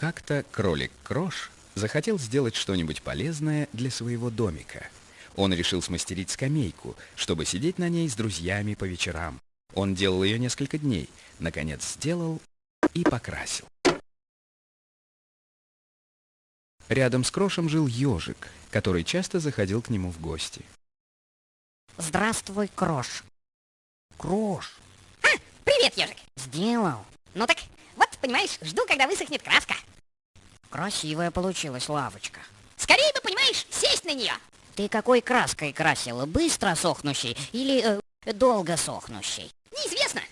Как-то кролик Крош захотел сделать что-нибудь полезное для своего домика. Он решил смастерить скамейку, чтобы сидеть на ней с друзьями по вечерам. Он делал ее несколько дней, наконец сделал и покрасил. Рядом с Крошем жил ежик, который часто заходил к нему в гости. Здравствуй, Крош. Крош. А, привет, ежик. Сделал. Ну так, понимаешь, жду, когда высохнет краска. Красивая получилась лавочка. Скорее бы, понимаешь, сесть на нее. Ты какой краской красила? Быстро сохнущей или э, долго сохнущей? Неизвестно.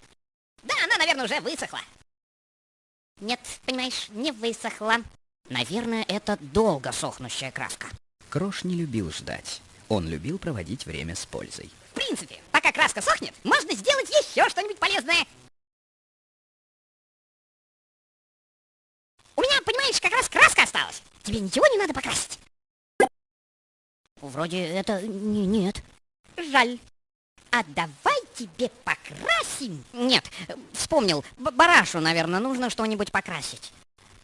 Да, она, наверное, уже высохла. Нет, понимаешь, не высохла. Наверное, это долго сохнущая краска. Крош не любил ждать. Он любил проводить время с пользой. В принципе, пока краска сохнет, можно сделать еще что-нибудь полезное. У меня, понимаешь, как раз краска осталась. Тебе ничего не надо покрасить? Вроде это не, нет. Жаль. А давай тебе покрасим. Нет, вспомнил. Б барашу, наверное, нужно что-нибудь покрасить.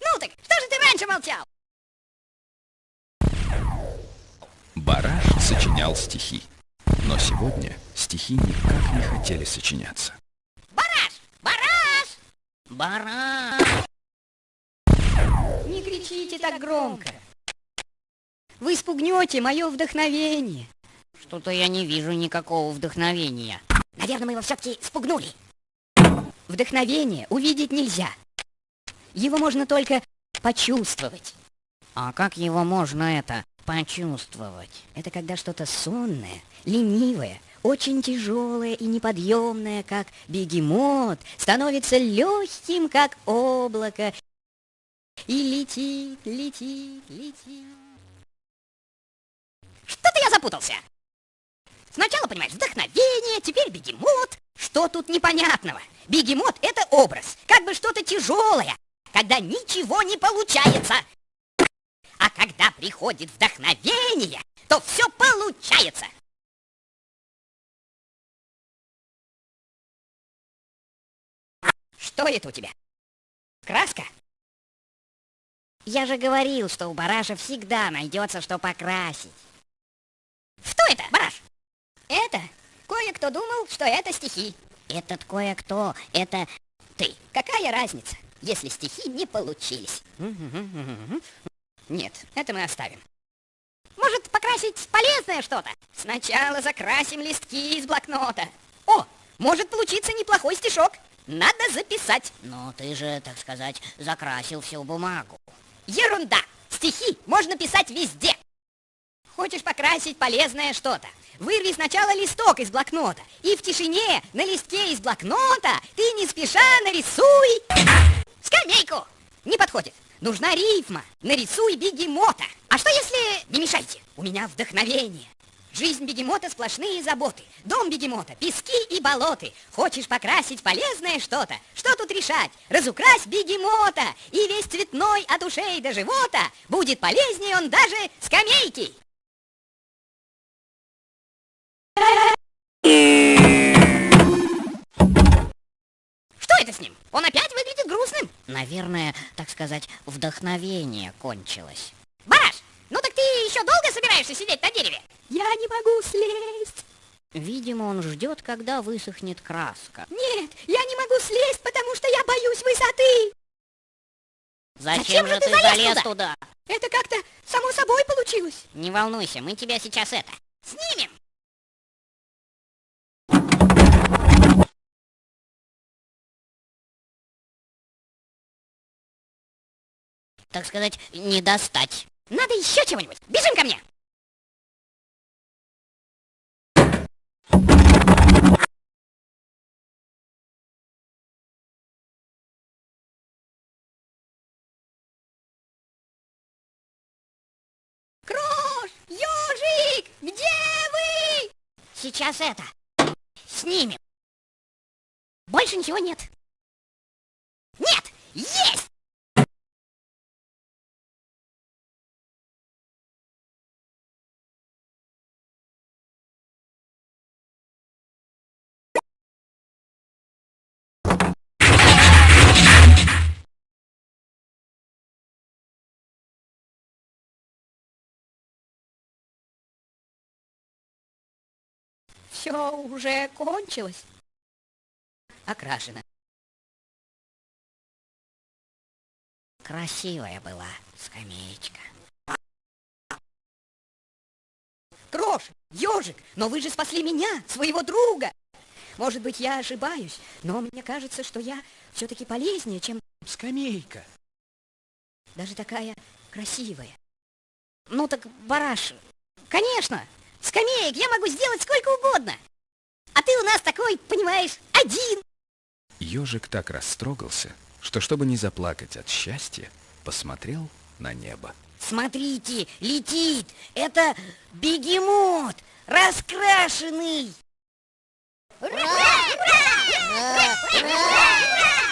Ну так, что же ты раньше молчал? Бараш сочинял стихи. Но сегодня стихи никак не хотели сочиняться. Бараш! Бараш! Бараш! Кричите так громко. Вы спугнете мое вдохновение. Что-то я не вижу никакого вдохновения. Наверное, мы его все-таки спугнули. Вдохновение увидеть нельзя. Его можно только почувствовать. А как его можно это почувствовать? Это когда что-то сонное, ленивое, очень тяжелое и неподъемное, как бегемот, становится легким, как облако, и летит, летит, летит. Что-то я запутался. Сначала, понимаешь, вдохновение, теперь бегемот. Что тут непонятного? Бегемот — это образ, как бы что-то тяжелое, когда ничего не получается. А когда приходит вдохновение, то все получается. Что это у тебя? Краска? Я же говорил, что у бараша всегда найдется, что покрасить. Что это, бараш? Это кое-кто думал, что это стихи. Этот кое-кто, это ты. Какая разница, если стихи не получились? Нет, это мы оставим. Может, покрасить полезное что-то? Сначала закрасим листки из блокнота. О, может получиться неплохой стишок. Надо записать. Но ты же, так сказать, закрасил всю бумагу. Ерунда! Стихи можно писать везде. Хочешь покрасить полезное что-то? Вырви сначала листок из блокнота. И в тишине на листке из блокнота ты не спеша нарисуй... Скамейку! Не подходит. Нужна рифма. Нарисуй бегемота. А что если... Не мешайте. У меня вдохновение. Жизнь бегемота сплошные заботы. Дом бегемота, пески и болоты. Хочешь покрасить полезное что-то? Что тут решать? Разукрась бегемота. И весь цветной от ушей до живота будет полезнее он даже скамейки. Что это с ним? Он опять выглядит грустным. Наверное, так сказать, вдохновение кончилось. Бараш, ну так ты еще долго собираешься сидеть на дереве? Я не могу слезть. Видимо, он ждет, когда высохнет краска. Нет, я не могу слезть, потому что я боюсь высоты. Зачем, Зачем же ты залез туда? туда? Это как-то само собой получилось. Не волнуйся, мы тебя сейчас это... Снимем. так сказать, не достать. Надо еще чего-нибудь. Бежим ко мне. Крош! Ёжик! Где вы? Сейчас это. Снимем. Больше ничего нет. Нет! Есть! Все уже кончилось. Окрашено. Красивая была скамеечка. Крош, ежик, но вы же спасли меня, своего друга. Может быть, я ошибаюсь, но мне кажется, что я все-таки полезнее, чем Скамейка. даже такая красивая. Ну так, бараш, конечно, скамеек я могу сделать сколько угодно. А ты у нас такой, понимаешь, один. Ежик так растрогался, что, чтобы не заплакать от счастья, посмотрел на небо. Смотрите, летит. Это бегемот, раскрашенный. Ура! Ура! Ура! Ура!